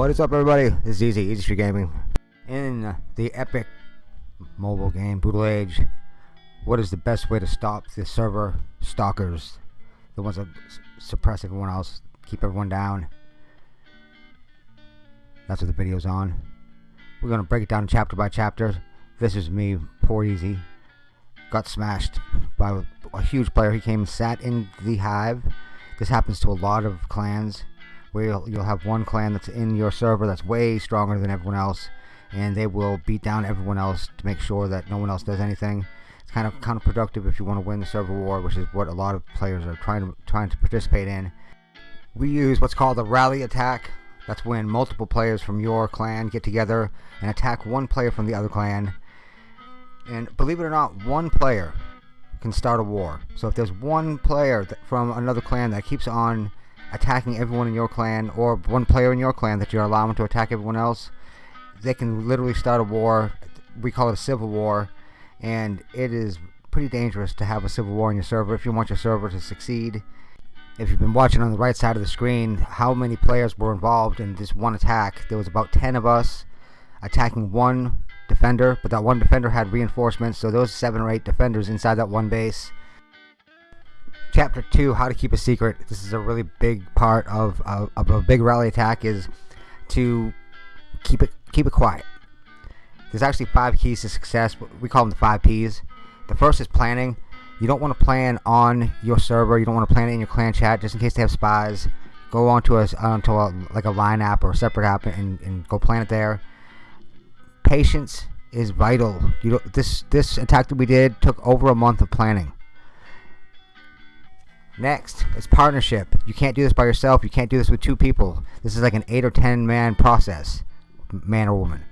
What is up everybody? This is Easy, Easy Street Gaming. In the epic mobile game, Brutal Age, what is the best way to stop the server stalkers? The ones that suppress everyone else, keep everyone down. That's what the video's on. We're to break it down chapter by chapter. This is me, poor Easy. Got smashed by a huge player. He came and sat in the hive. This happens to a lot of clans where you'll, you'll have one clan that's in your server that's way stronger than everyone else and they will beat down everyone else to make sure that no one else does anything. It's kind of counterproductive if you want to win the server war which is what a lot of players are trying to trying to participate in. We use what's called a rally attack. That's when multiple players from your clan get together and attack one player from the other clan. And believe it or not one player can start a war. So if there's one player from another clan that keeps on attacking everyone in your clan or one player in your clan that you're allowing to attack everyone else they can literally start a war. We call it a civil war and it is pretty dangerous to have a civil war on your server if you want your server to succeed. If you've been watching on the right side of the screen how many players were involved in this one attack? There was about 10 of us attacking one defender but that one defender had reinforcements so those seven or eight defenders inside that one base chapter 2 how to keep a secret. This is a really big part of, of, of, a big rally attack is to keep it keep it quiet. There's actually five keys to success we call them the five P's. The first is planning. You don't want to plan on your server you don't want to plan it in your clan chat just in case they have spies. Go onto a, onto a like a line app or a separate app and, and go plan it there. Patience is vital. You this this attack that we did took over a month of planning Next is partnership. You can't do this by yourself. You can't do this with two people. This is like an 8 or 10 man process. Man or woman.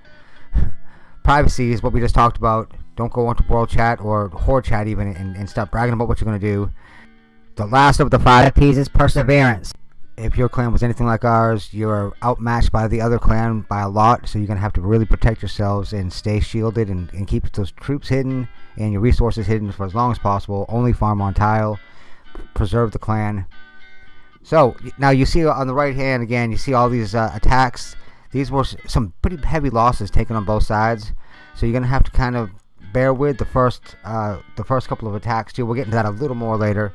Privacy is what we just talked about. Don't go onto world chat or horde chat even and, and start bragging about what you're going to do. The last of the five P's is perseverance. If your clan was anything like ours, you're outmatched by the other clan by a lot, so you're going to have to really protect yourselves and stay shielded and, and keep those troops hidden and your resources hidden for as long as possible. Only farm on tile preserve the clan. So now you see on the right hand again, you see all these uh, attacks. These were some pretty heavy losses taken on both sides. So you're gonna have to kind of bear with the first uh, the first couple of attacks too. We'll get into that a little more later.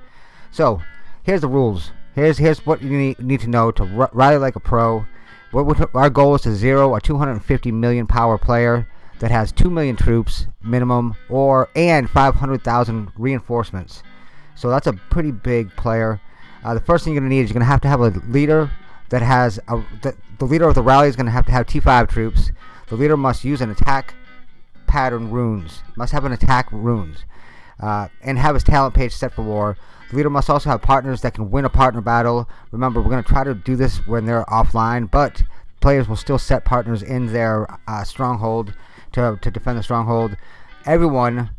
So here's the rules. Here's here's what you need, need to know to rally like a pro. What, our goal is to zero a 250 million power player that has 2 million troops minimum or and 500,000 reinforcements. So that's a pretty big player. Uh, the first thing you're going to need is you're going to have to have a leader that has a, the, the leader of the rally is going to have to have T5 troops. The leader must use an attack pattern runes. Must have an attack runes. Uh, and have his talent page set for war. The leader must also have partners that can win a partner battle. Remember, we're going to try to do this when they're offline, but players will still set partners in their uh, stronghold to, to defend the stronghold. Everyone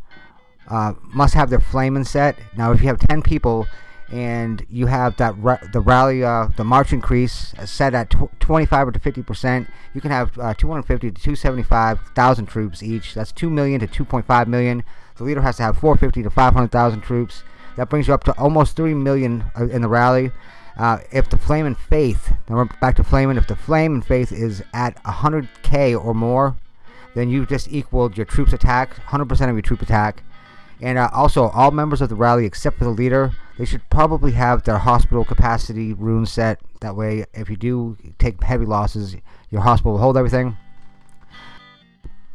uh, must have their flaming set. Now, if you have 10 people and you have that the rally, uh, the march increase set at 25 or to 50 percent, you can have uh, 250 to 275,000 troops each. That's 2 million to 2.5 million. The leader has to have 450 to 500,000 troops. That brings you up to almost 3 million uh, in the rally. Uh, if the flame and faith, now we're back to flaming, if the flame and faith is at 100k or more, then you've just equaled your troops attack, 100% of your troop attack. And uh, also, all members of the rally, except for the leader, they should probably have their hospital capacity rune set. That way, if you do take heavy losses, your hospital will hold everything.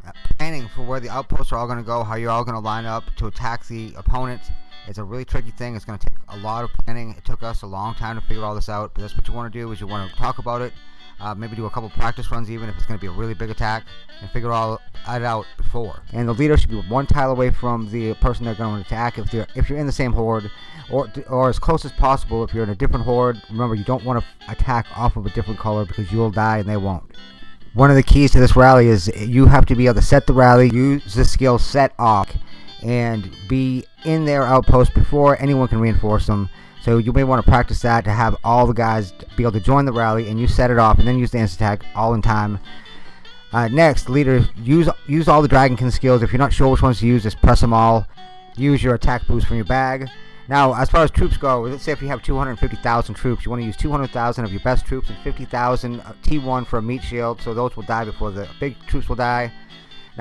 Uh, planning for where the outposts are all going to go, how you're all going to line up to attack the opponent. It's a really tricky thing. It's going to take a lot of planning. It took us a long time to figure all this out, but that's what you want to do is you want to talk about it, uh, maybe do a couple practice runs even if it's going to be a really big attack and figure all it out before. And the leader should be one tile away from the person they're going to attack if they're if you're in the same horde, or or as close as possible if you're in a different horde. Remember, you don't want to attack off of a different color because you'll die and they won't. One of the keys to this rally is you have to be able to set the rally, use the skill set off, and be in their outpost before anyone can reinforce them. So you may want to practice that to have all the guys be able to join the rally and you set it off and then use the instant attack all in time. Uh, next, leader, use use all the Dragonkin skills. If you're not sure which ones to use, just press them all. Use your attack boost from your bag. Now, as far as troops go, let's say if you have 250,000 troops, you want to use 200,000 of your best troops and 50,000 T1 for a meat shield, so those will die before the big troops will die.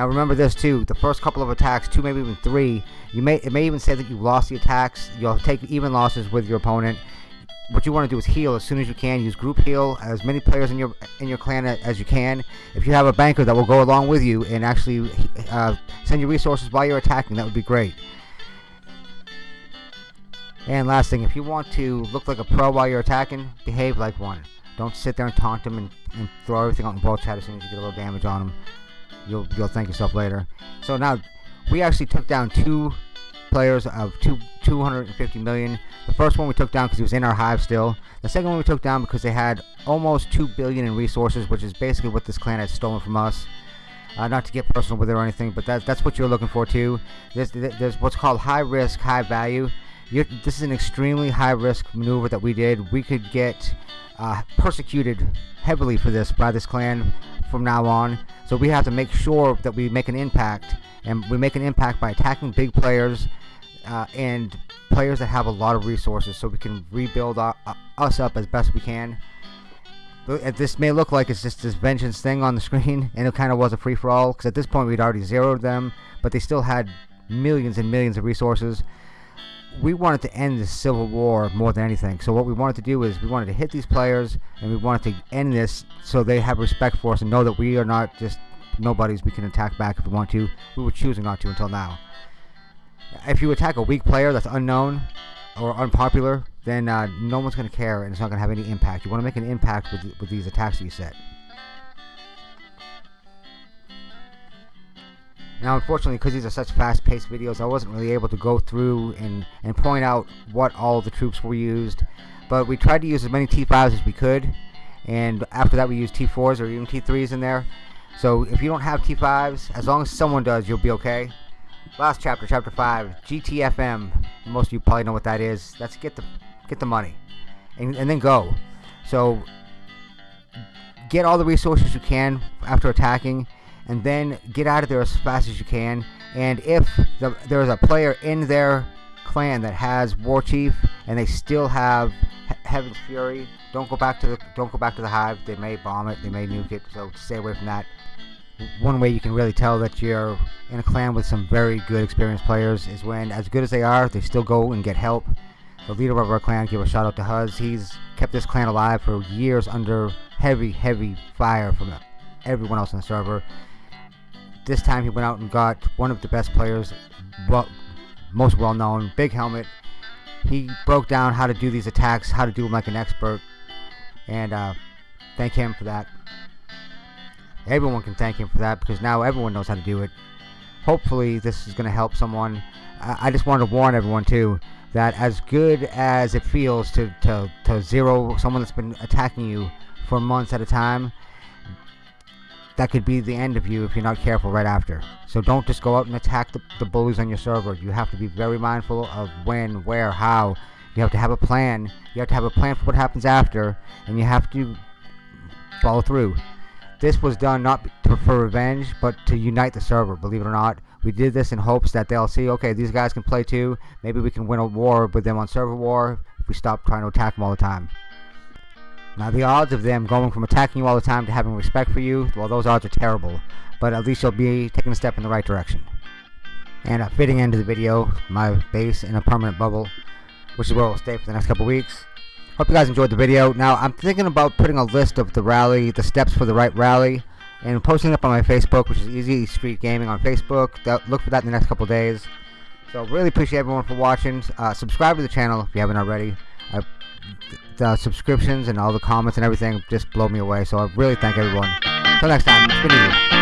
Now remember this too, the first couple of attacks, two maybe even three, you may it may even say that you lost the attacks, you'll take even losses with your opponent. What you want to do is heal as soon as you can. Use group heal as many players in your in your clan as you can. If you have a banker that will go along with you and actually uh, send you resources while you're attacking, that would be great. And last thing, if you want to look like a pro while you're attacking, behave like one. Don't sit there and taunt them and, and throw everything out in ball chat as soon as you get a little damage on them. You'll you'll thank yourself later. So now, we actually took down two players of two 250 million. The first one we took down because he was in our hive still. The second one we took down because they had almost 2 billion in resources, which is basically what this clan had stolen from us. Uh, not to get personal with it or anything, but that, that's what you're looking for too. There's, there's what's called high risk, high value. This is an extremely high risk maneuver that we did. We could get uh, persecuted heavily for this by this clan from now on. So we have to make sure that we make an impact, and we make an impact by attacking big players uh, and players that have a lot of resources, so we can rebuild our, uh, us up as best we can. This may look like it's just this vengeance thing on the screen, and it kind of was a free for all because at this point we'd already zeroed them, but they still had millions and millions of resources we wanted to end the civil war more than anything. So what we wanted to do is we wanted to hit these players and we wanted to end this so they have respect for us and know that we are not just nobodies. We can attack back if we want to. We were choosing not to until now. If you attack a weak player that's unknown or unpopular, then uh, no one's going to care and it's not going to have any impact. You want to make an impact with, with these attacks that you set. Now, unfortunately, because these are such fast-paced videos, I wasn't really able to go through and, and point out what all the troops were used. But we tried to use as many T5s as we could. And after that, we used T4s or even T3s in there. So if you don't have T5s, as long as someone does, you'll be okay. Last chapter, chapter 5, GTFM. Most of you probably know what that is. That's get the get the money. And, and then go. So get all the resources you can after attacking and then get out of there as fast as you can. And if the, there's a player in their clan that has War Chief and they still have he Heaven's Fury, don't go back to the don't go back to the hive. They may bomb it, they may nuke it, so stay away from that. One way you can really tell that you're in a clan with some very good experienced players is when, as good as they are, they still go and get help. The leader of our clan, give a shout out to Huz. He's kept this clan alive for years under heavy, heavy fire from everyone else on the server. This time he went out and got one of the best players, well, most well known, Big Helmet. He broke down how to do these attacks, how to do them like an expert, and uh, thank him for that. Everyone can thank him for that because now everyone knows how to do it. Hopefully this is going to help someone. I, I just wanted to warn everyone too that as good as it feels to, to, to zero someone that's been attacking you for months at a time, that could be the end of you if you're not careful right after. So don't just go out and attack the, the bullies on your server. You have to be very mindful of when, where, how. You have to have a plan. You have to have a plan for what happens after, and you have to follow through. This was done not to, for revenge, but to unite the server, believe it or not. We did this in hopes that they'll see, okay, these guys can play too. Maybe we can win a war with them on server war if we stop trying to attack them all the time. Now the odds of them going from attacking you all the time to having respect for you, well those odds are terrible. But at least you'll be taking a step in the right direction. And a fitting end to the video, my base in a permanent bubble, which is where we'll stay for the next couple weeks. Hope you guys enjoyed the video. Now I'm thinking about putting a list of the rally, the steps for the right rally, and posting it up on my Facebook, which is Easy Street Gaming on Facebook. Look for that in the next couple days. So really appreciate everyone for watching. Uh, subscribe to the channel if you haven't already. I the subscriptions and all the comments and everything just blow me away. So I really thank everyone. Until next time.